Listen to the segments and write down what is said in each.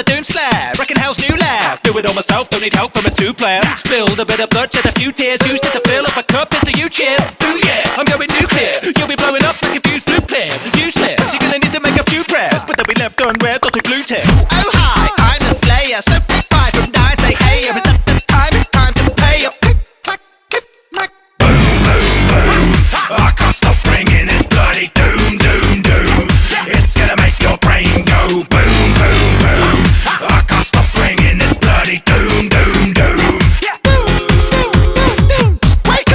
the doom slab. Wrecking hell's new lab. Do it all myself, don't need help from a two player. Spilled a bit of blood, shed a few tears. Used it to fill up a cup, it's to you cheers. Ooh yeah, I'm going nuclear. You'll be blowing up like a fused players. Useless, you're gonna need to make a few prayers. But they'll be left unread, not a glue test. Oh Wake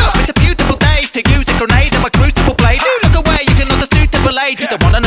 up! It's a beautiful day to use a grenade and my crucible blade. Do look away, you can understand double age. You don't wanna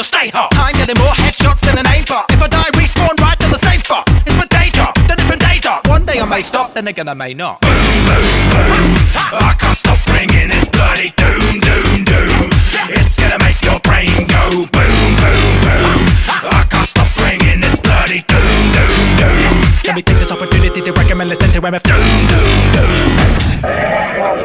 out the chamber, it'll stay hot. I'm getting more headshots than an aimbot. If I die, respawn right to the same spot. It's my day job, the different day job. One day I may stop, then again I may not. Boom, boom, boom. I can't stop bringing this bloody doom, doom, doom. It's gonna make your brain go boom, boom, boom. I can't stop bringing this bloody doom, doom, doom. Let me take this opportunity to recommend listening to MF. Doom, doom, doom.